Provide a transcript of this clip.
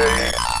Hey.